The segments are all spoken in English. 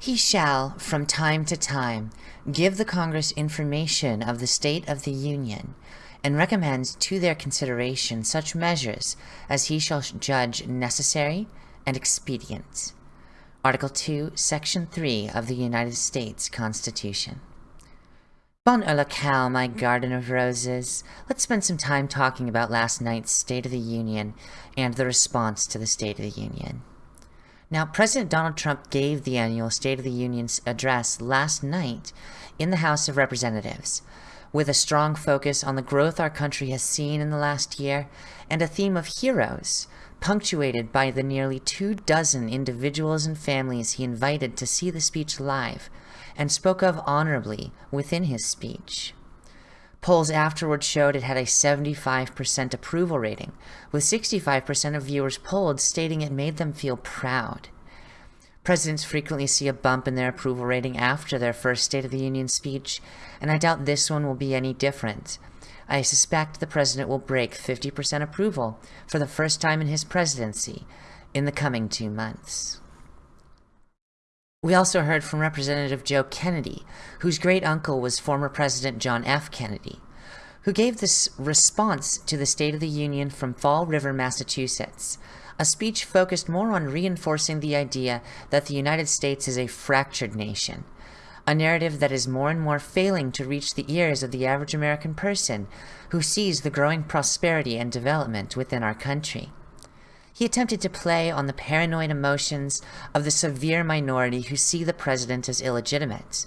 He shall, from time to time, give the Congress information of the state of the Union, and recommends to their consideration such measures as he shall judge necessary and expedient. Article 2, Section 3 of the United States Constitution. Bon Cal, my garden of roses. Let's spend some time talking about last night's State of the Union and the response to the State of the Union. Now, President Donald Trump gave the annual State of the Union address last night in the House of Representatives, with a strong focus on the growth our country has seen in the last year and a theme of heroes, punctuated by the nearly two dozen individuals and families he invited to see the speech live and spoke of honorably within his speech. Polls afterward showed it had a 75% approval rating, with 65% of viewers polled stating it made them feel proud. Presidents frequently see a bump in their approval rating after their first State of the Union speech, and I doubt this one will be any different. I suspect the president will break 50% approval for the first time in his presidency in the coming two months. We also heard from Representative Joe Kennedy, whose great uncle was former President John F. Kennedy, who gave this response to the State of the Union from Fall River, Massachusetts, a speech focused more on reinforcing the idea that the United States is a fractured nation, a narrative that is more and more failing to reach the ears of the average American person who sees the growing prosperity and development within our country. He attempted to play on the paranoid emotions of the severe minority who see the president as illegitimate.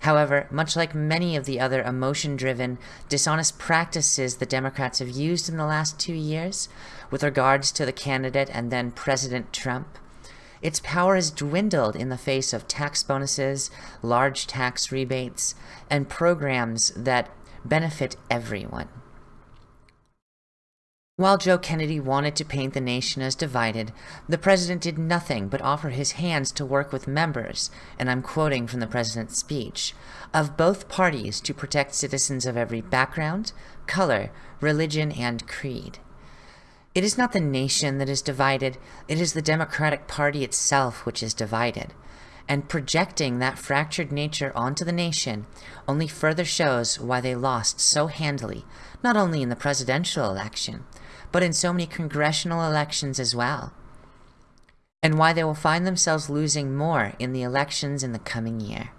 However, much like many of the other emotion-driven, dishonest practices the Democrats have used in the last two years, with regards to the candidate and then President Trump, its power has dwindled in the face of tax bonuses, large tax rebates, and programs that benefit everyone. While Joe Kennedy wanted to paint the nation as divided, the president did nothing but offer his hands to work with members, and I'm quoting from the president's speech, of both parties to protect citizens of every background, color, religion, and creed. It is not the nation that is divided, it is the Democratic Party itself which is divided. And projecting that fractured nature onto the nation only further shows why they lost so handily, not only in the presidential election, but in so many congressional elections as well, and why they will find themselves losing more in the elections in the coming year.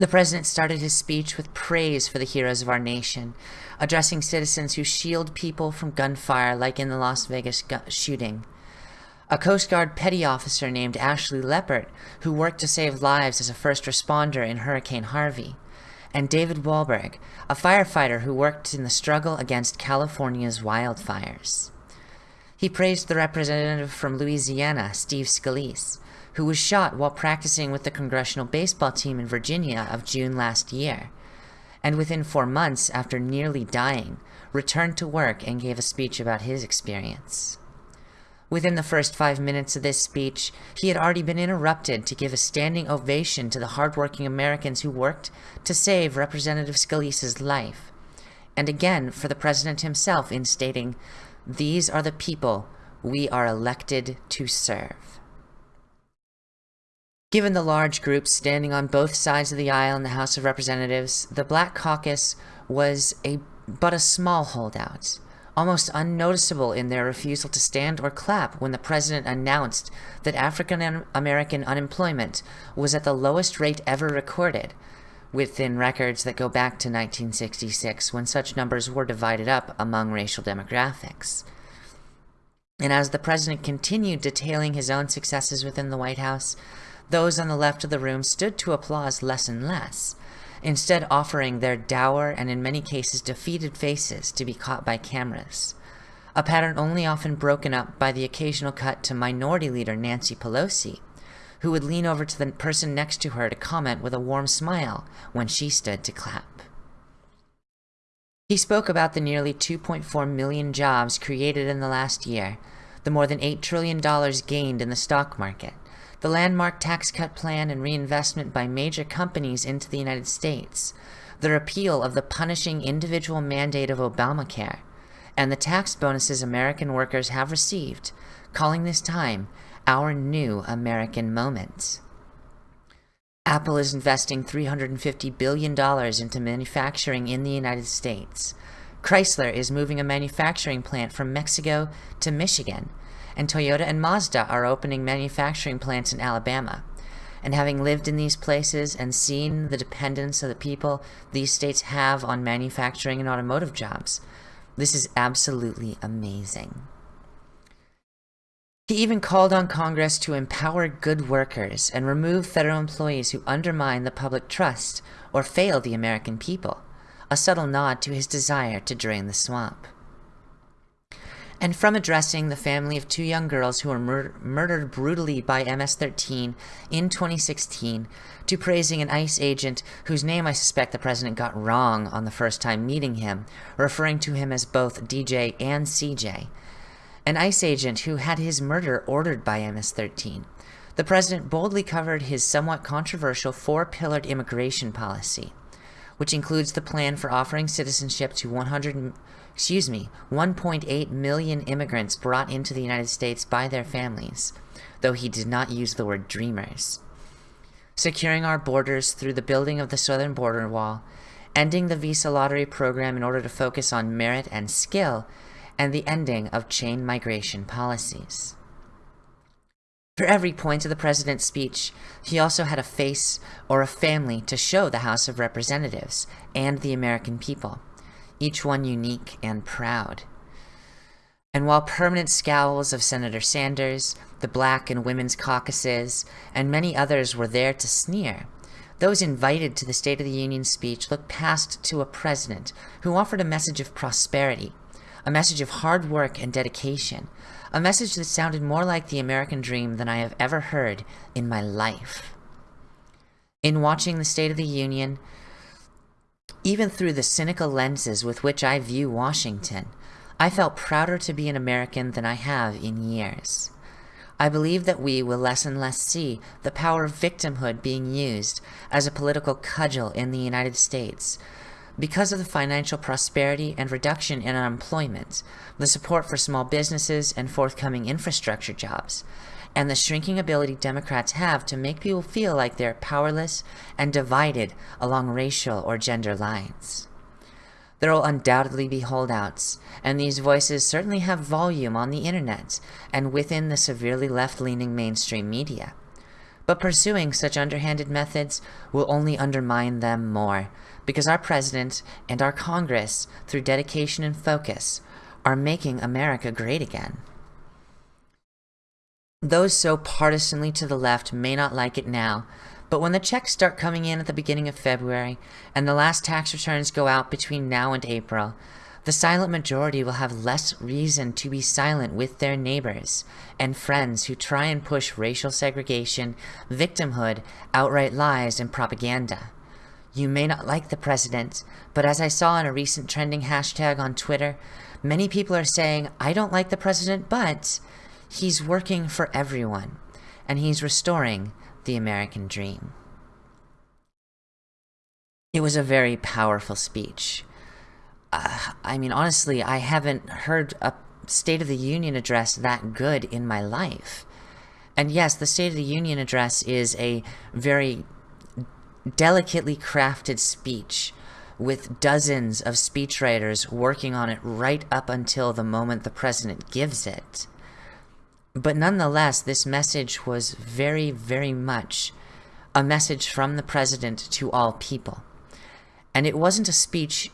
The president started his speech with praise for the heroes of our nation, addressing citizens who shield people from gunfire like in the Las Vegas shooting. A Coast Guard petty officer named Ashlee Leppert, who worked to save lives as a first responder in Hurricane Harvey and David Dahlberg, a firefighter who worked in the struggle against California's wildfires. He praised the representative from Louisiana, Steve Scalise, who was shot while practicing with the congressional baseball team in Virginia of June last year, and within four months after nearly dying, returned to work and gave a speech about his experience. Within the first five minutes of this speech, he had already been interrupted to give a standing ovation to the hardworking Americans who worked to save Representative Scalise's life, and again for the president himself in stating, These are the people we are elected to serve. Given the large groups standing on both sides of the aisle in the House of Representatives, the Black Caucus was a but a small holdout almost unnoticeable in their refusal to stand or clap when the president announced that African American unemployment was at the lowest rate ever recorded, within records that go back to 1966 when such numbers were divided up among racial demographics. And as the president continued detailing his own successes within the White House, those on the left of the room stood to applause less and less, instead offering their dour and in many cases defeated faces to be caught by cameras. A pattern only often broken up by the occasional cut to Minority Leader Nancy Pelosi, who would lean over to the person next to her to comment with a warm smile when she stood to clap. He spoke about the nearly 2.4 million jobs created in the last year, the more than $8 trillion gained in the stock market, the landmark tax cut plan and reinvestment by major companies into the United States, the repeal of the punishing individual mandate of Obamacare, and the tax bonuses American workers have received, calling this time our new American moment. Apple is investing $350 billion into manufacturing in the United States. Chrysler is moving a manufacturing plant from Mexico to Michigan, and Toyota and Mazda are opening manufacturing plants in Alabama. And having lived in these places and seen the dependence of the people these states have on manufacturing and automotive jobs, this is absolutely amazing. He even called on Congress to empower good workers and remove federal employees who undermine the public trust or fail the American people, a subtle nod to his desire to drain the swamp. And from addressing the family of two young girls who were mur murdered brutally by MS-13 in 2016, to praising an ICE agent whose name I suspect the president got wrong on the first time meeting him, referring to him as both DJ and CJ, an ICE agent who had his murder ordered by MS-13. The president boldly covered his somewhat controversial four-pillared immigration policy, which includes the plan for offering citizenship to 100, excuse me, 1.8 million immigrants brought into the United States by their families, though he did not use the word dreamers. Securing our borders through the building of the southern border wall, ending the visa lottery program in order to focus on merit and skill, and the ending of chain migration policies. For every point of the president's speech, he also had a face or a family to show the House of Representatives and the American people, each one unique and proud. And while permanent scowls of Senator Sanders, the Black and Women's Caucuses, and many others were there to sneer, those invited to the State of the Union speech looked past to a president who offered a message of prosperity a message of hard work and dedication, a message that sounded more like the American dream than I have ever heard in my life. In watching the State of the Union, even through the cynical lenses with which I view Washington, I felt prouder to be an American than I have in years. I believe that we will less and less see the power of victimhood being used as a political cudgel in the United States because of the financial prosperity and reduction in unemployment, the support for small businesses and forthcoming infrastructure jobs, and the shrinking ability Democrats have to make people feel like they're powerless and divided along racial or gender lines. There will undoubtedly be holdouts, and these voices certainly have volume on the internet and within the severely left-leaning mainstream media. But pursuing such underhanded methods will only undermine them more, because our president and our Congress, through dedication and focus, are making America great again. Those so partisanly to the left may not like it now, but when the checks start coming in at the beginning of February, and the last tax returns go out between now and April, the silent majority will have less reason to be silent with their neighbors and friends who try and push racial segregation, victimhood, outright lies, and propaganda. You may not like the president, but as I saw in a recent trending hashtag on Twitter, many people are saying, I don't like the president, but he's working for everyone, and he's restoring the American dream. It was a very powerful speech. Uh, I mean, honestly, I haven't heard a State of the Union address that good in my life. And yes, the State of the Union address is a very delicately crafted speech with dozens of speechwriters working on it right up until the moment the president gives it. But nonetheless, this message was very, very much a message from the president to all people. And it wasn't a speech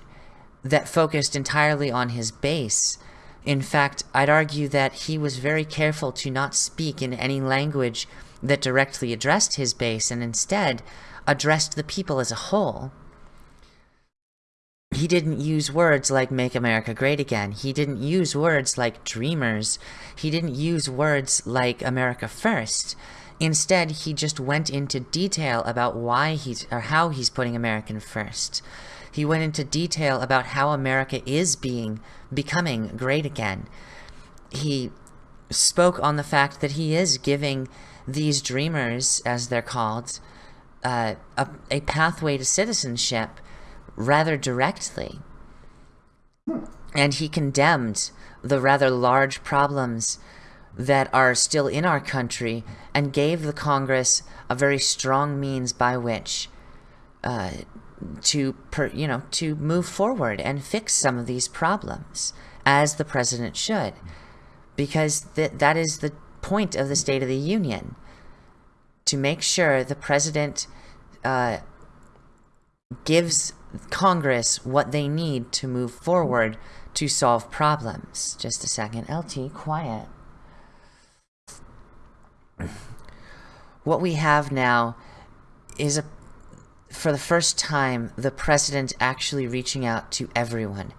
that focused entirely on his base. In fact, I'd argue that he was very careful to not speak in any language that directly addressed his base and instead addressed the people as a whole. He didn't use words like make America great again. He didn't use words like dreamers. He didn't use words like America first. Instead, he just went into detail about why he's or how he's putting American first. He went into detail about how America is being becoming great again. He spoke on the fact that he is giving these dreamers, as they're called, uh, a, a pathway to citizenship rather directly. And he condemned the rather large problems that are still in our country and gave the Congress a very strong means by which uh, to per, you know to move forward and fix some of these problems as the president should because th- that is the point of the State of the Union to make sure the president uh, gives Congress what they need to move forward to solve problems. Just a second. LT, quiet. What we have now is a for the first time the president actually reaching out to everyone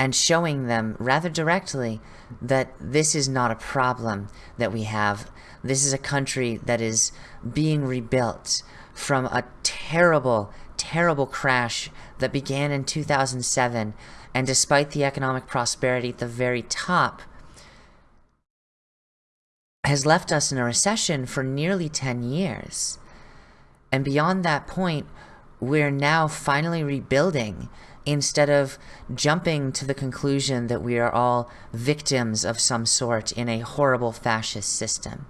and showing them rather directly that this is not a problem that we have. This is a country that is being rebuilt from a terrible, terrible crash that began in 2007. And despite the economic prosperity at the very top, has left us in a recession for nearly 10 years. And beyond that point, we're now finally rebuilding instead of jumping to the conclusion that we are all victims of some sort in a horrible fascist system.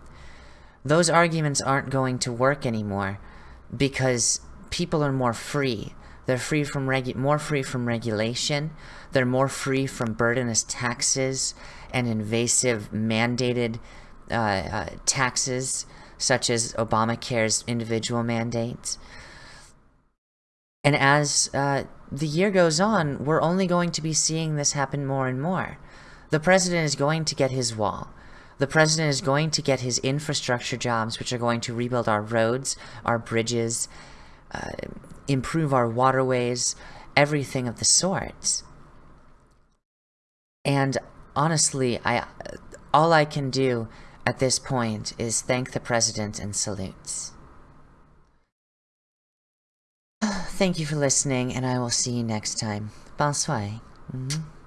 Those arguments aren't going to work anymore because people are more free. They're free from regu- more free from regulation. They're more free from burdenous taxes and invasive mandated uh, uh, taxes, such as Obamacare's individual mandates. And as uh, the year goes on, we're only going to be seeing this happen more and more. The president is going to get his wall. The president is going to get his infrastructure jobs, which are going to rebuild our roads, our bridges, uh, improve our waterways, everything of the sort. And honestly, I all I can do at this point is thank the president and salutes. Thank you for listening, and I will see you next time. Bonsoir. Mm -hmm.